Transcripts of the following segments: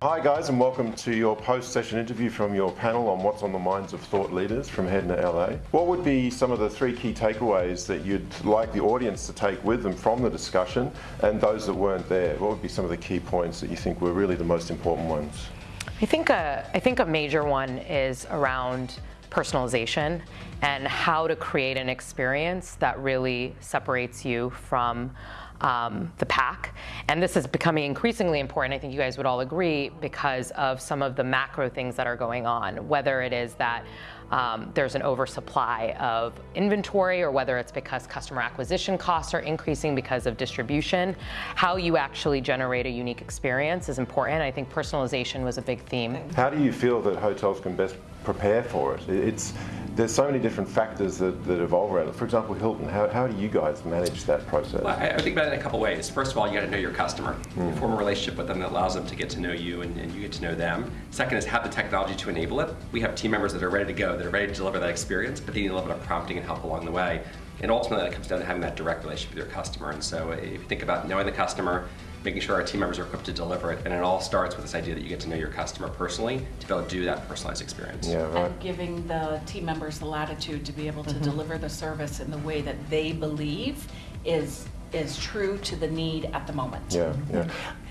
Hi guys and welcome to your post-session interview from your panel on what's on the minds of thought leaders from to LA. What would be some of the three key takeaways that you'd like the audience to take with them from the discussion and those that weren't there? What would be some of the key points that you think were really the most important ones? I think a, I think a major one is around personalization and how to create an experience that really separates you from um, the pack. And this is becoming increasingly important, I think you guys would all agree, because of some of the macro things that are going on, whether it is that um, there's an oversupply of inventory or whether it's because customer acquisition costs are increasing because of distribution. How you actually generate a unique experience is important. I think personalization was a big theme. How do you feel that hotels can best prepare for it? It's there's so many different factors that, that evolve around it. For example, Hilton, how, how do you guys manage that process? Well, I, I think about it in a couple ways. First of all, you got to know your customer. Mm. You form a relationship with them that allows them to get to know you and, and, you get to know them. Second is have the technology to enable it. We have team members that are ready to go, that are ready to deliver that experience, but they need a little bit of prompting and help along the way. And ultimately, it comes down to having that direct relationship with your customer. And so if you think about knowing the customer, making sure our team members are equipped to deliver it. And it all starts with this idea that you get to know your customer personally to be able to do that personalized experience. Yeah, right. And giving the team members the latitude to be able to mm -hmm. deliver the service in the way that they believe is is true to the need at the moment. Yeah, yeah.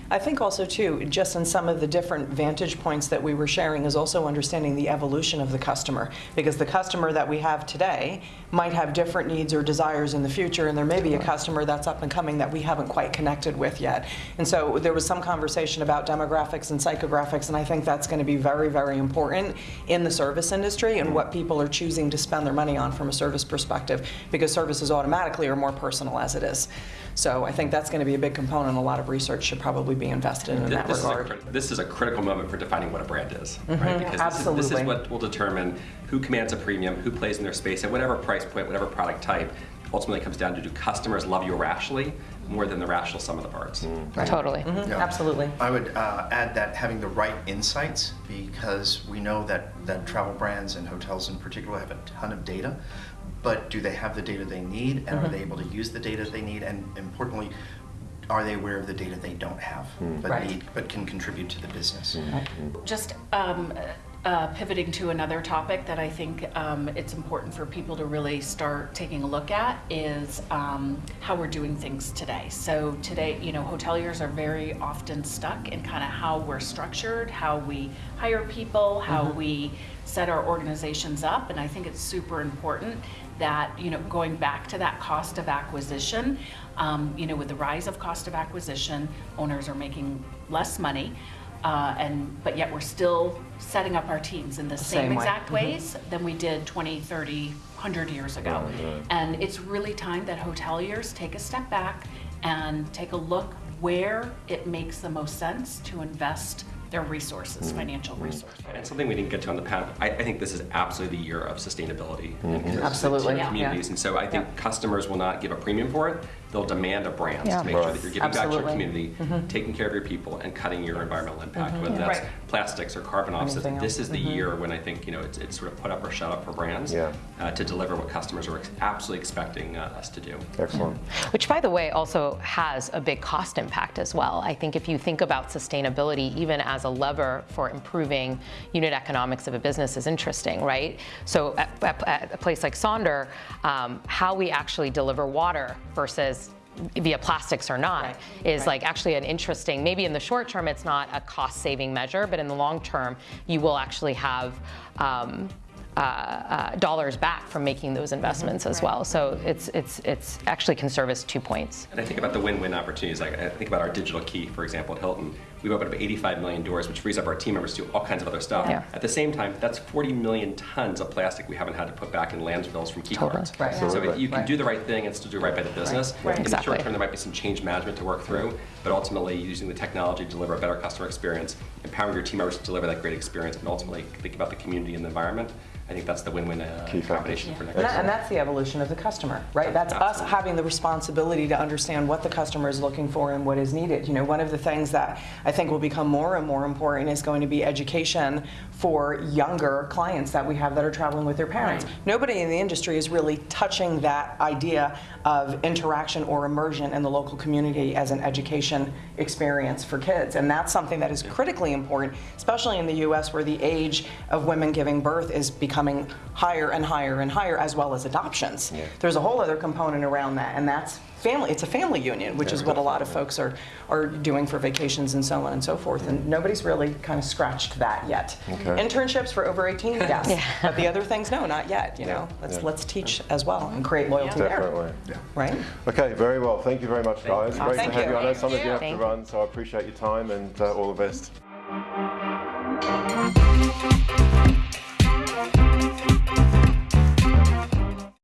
I think also too, just in some of the different vantage points that we were sharing is also understanding the evolution of the customer because the customer that we have today might have different needs or desires in the future and there may be a customer that's up and coming that we haven't quite connected with yet. And so there was some conversation about demographics and psychographics and I think that's going to be very, very important in the service industry and what people are choosing to spend their money on from a service perspective because services automatically are more personal as it is. So I think that's going to be a big component. A lot of research should probably be invested in, in that this regard. Is a, this is a critical moment for defining what a brand is, mm -hmm. right? Because Absolutely. This is, this is what will determine who commands a premium, who plays in their space at whatever price point, whatever product type. Ultimately, comes down to do customers love you rationally more than the rational sum of the parts. Mm. Right. Totally. Mm -hmm. yeah. Absolutely. I would uh, add that having the right insights because we know that, that travel brands and hotels in particular have a ton of data but do they have the data they need and mm -hmm. are they able to use the data they need and importantly are they aware of the data they don't have, mm. but right. need, but can contribute to the business? Mm. Just um, uh, pivoting to another topic that I think um, it's important for people to really start taking a look at is um, how we're doing things today. So today, you know, hoteliers are very often stuck in kind of how we're structured, how we hire people, how mm -hmm. we set our organizations up, and I think it's super important that, you know, going back to that cost of acquisition, um, you know, with the rise of cost of acquisition, owners are making less money, uh, and but yet we're still setting up our teams in the same, same exact way. ways mm -hmm. than we did 20, 30, 100 years ago. Right, right. And it's really time that hoteliers take a step back and take a look where it makes the most sense to invest their resources, mm-hmm. financial mm-hmm. resources. And something we didn't get to on the panel, I, I think this is absolutely the year of sustainability mm -hmm. absolutely. Yeah. communities. Yeah. And so I think yeah. customers will not give a premium for it. They'll demand a brand yeah. to make right. sure that you're giving absolutely. back to your community, mm -hmm. taking care of your people, and cutting your environmental impact, mm -hmm. whether that's right. plastics or carbon offsets. This is the mm-hmm. year when I think you know it's, it's sort of put up or shut up for brands uh, to deliver what customers are absolutely expecting uh, us to do. Excellent. Which, by the way, also has a big cost impact as well. I think if you think about sustainability, even as a lever for improving unit economics of a business is interesting, right? So at, at, at a place like Sonder, um, how we actually deliver water versus via plastics or not right. is right. like actually an interesting, maybe in the short term it's not a cost saving measure, but in the long term you will actually have um, uh, uh, dollars back from making those investments mm -hmm. as well. So it's it's it's actually can service two points. And I think about the win-win opportunities. Like I think about our digital key, for example, at Hilton. We've opened up 85 million doors, which frees up our team members to do all kinds of other stuff. Yeah. At the same time, that's 40 million tons of plastic we haven't had to put back in landfills from key totally. cards. Right. So you can right. do the right thing and still do right by the business. Right. Right. In exactly. the short term, there might be some change management to work through, but ultimately using the technology to deliver a better customer experience, empowering your team members to deliver that great experience, and ultimately think about the community and the environment. I think that's the win-win uh, combination for next and, that, and that's the evolution of the customer, right? That's Absolutely. us having the responsibility to understand what the customer is looking for and what is needed. You know, one of the things that I think will become more and more important is going to be education for younger clients that we have that are traveling with their parents. Right. Nobody in the industry is really touching that idea of interaction or immersion in the local community as an education experience for kids. And that's something that is critically important, especially in the US where the age of women giving birth is becoming higher and higher and higher, as well as adoptions. There's a whole other component around that, and that's family. It's a family union, which is what a lot of folks are, are doing for vacations and so on and so forth. And nobody's really kind of scratched that yet. Okay. Internships for over 18, yes. But the other things, no, not yet, you know. Let's, Yeah. let's teach as well and create loyalty there. Definitely. Right? Okay, very well. Thank you very much, guys. Great Thank to have you. you. I know Thank some of you have to Thank you. run, so I appreciate your time and uh, all the best.